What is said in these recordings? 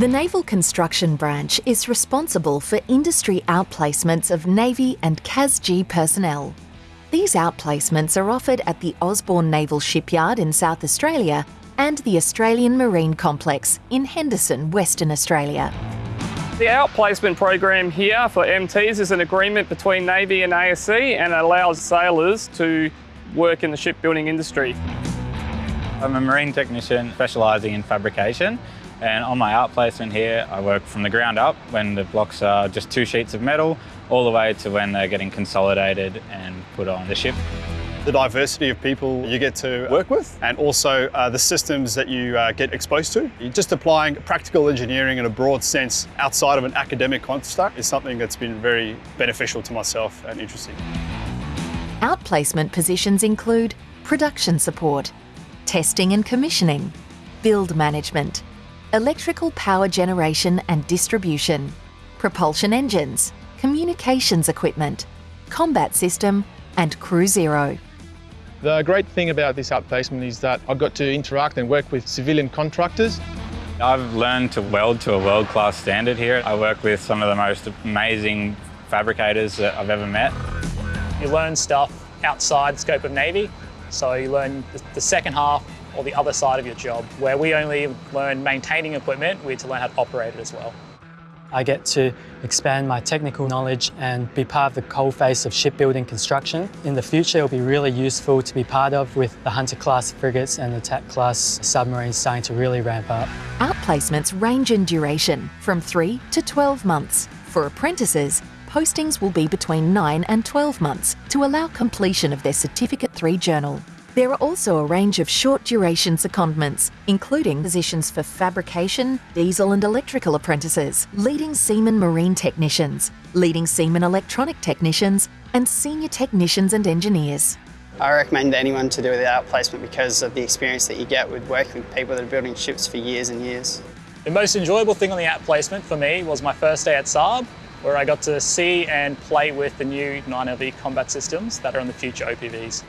The Naval Construction Branch is responsible for industry outplacements of Navy and CASG personnel. These outplacements are offered at the Osborne Naval Shipyard in South Australia and the Australian Marine Complex in Henderson, Western Australia. The outplacement program here for MTs is an agreement between Navy and ASC and allows sailors to work in the shipbuilding industry. I'm a marine technician specialising in fabrication and on my outplacement here I work from the ground up when the blocks are just two sheets of metal all the way to when they're getting consolidated and put on the ship. The diversity of people you get to work with and also uh, the systems that you uh, get exposed to. You're just applying practical engineering in a broad sense outside of an academic construct is something that's been very beneficial to myself and interesting. Outplacement positions include production support, testing and commissioning, build management, electrical power generation and distribution, propulsion engines, communications equipment, combat system and crew zero. The great thing about this outplacement is that I got to interact and work with civilian contractors. I've learned to weld to a world-class standard here. I work with some of the most amazing fabricators that I've ever met. You learn stuff outside the scope of Navy, so you learn the second half or the other side of your job, where we only learn maintaining equipment, we had to learn how to operate it as well. I get to expand my technical knowledge and be part of the coalface of shipbuilding construction. In the future, it'll be really useful to be part of with the Hunter-class frigates and the Attack-class submarines starting to really ramp up. Outplacements range in duration from 3 to 12 months. For apprentices, postings will be between 9 and 12 months to allow completion of their Certificate 3 journal. There are also a range of short duration secondments, including positions for fabrication, diesel and electrical apprentices, leading seaman marine technicians, leading seaman electronic technicians, and senior technicians and engineers. I recommend anyone to do the outplacement because of the experience that you get with working with people that are building ships for years and years. The most enjoyable thing on the outplacement for me was my first day at Saab, where I got to see and play with the new 9LV combat systems that are on the future OPVs.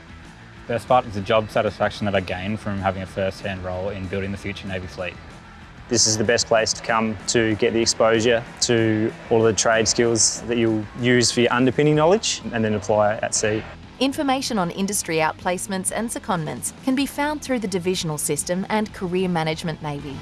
Best part is the job satisfaction that I gain from having a first-hand role in building the future Navy fleet. This is the best place to come to get the exposure to all of the trade skills that you'll use for your underpinning knowledge and then apply at sea. Information on industry outplacements and secondments can be found through the divisional system and career management Navy.